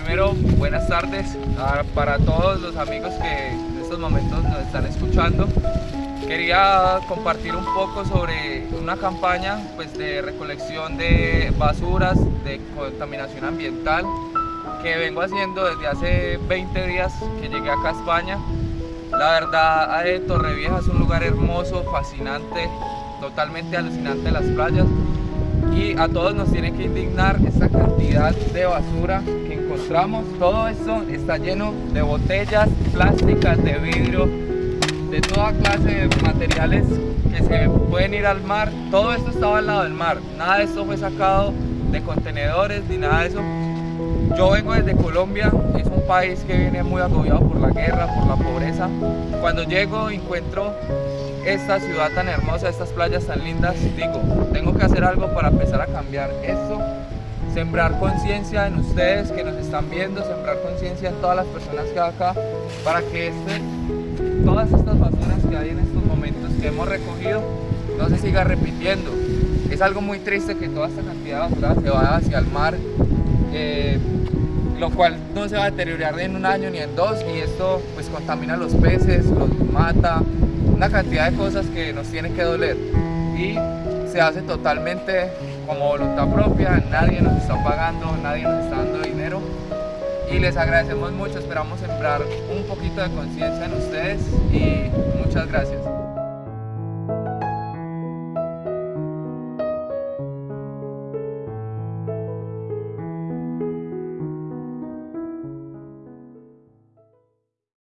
primero, buenas tardes ah, para todos los amigos que en estos momentos nos están escuchando. Quería compartir un poco sobre una campaña pues, de recolección de basuras, de contaminación ambiental, que vengo haciendo desde hace 20 días que llegué acá a España. La verdad, Torrevieja es un lugar hermoso, fascinante, totalmente alucinante las playas y a todos nos tiene que indignar esta cantidad de basura que encontramos. Todo esto está lleno de botellas plásticas, de vidrio, de toda clase de materiales que se pueden ir al mar. Todo esto estaba al lado del mar. Nada de esto fue sacado de contenedores ni nada de eso. Yo vengo desde Colombia, país que viene muy agobiado por la guerra, por la pobreza. Cuando llego encuentro esta ciudad tan hermosa, estas playas tan lindas, digo, tengo que hacer algo para empezar a cambiar esto, sembrar conciencia en ustedes que nos están viendo, sembrar conciencia en todas las personas que hay acá, para que este, todas estas basuras que hay en estos momentos que hemos recogido no se siga repitiendo. Es algo muy triste que toda esta cantidad de basura se vaya hacia el mar, eh, lo cual no se va a deteriorar en un año ni en dos y esto pues contamina los peces, los mata, una cantidad de cosas que nos tienen que doler y se hace totalmente como voluntad propia, nadie nos está pagando, nadie nos está dando dinero y les agradecemos mucho, esperamos sembrar un poquito de conciencia en ustedes y muchas gracias.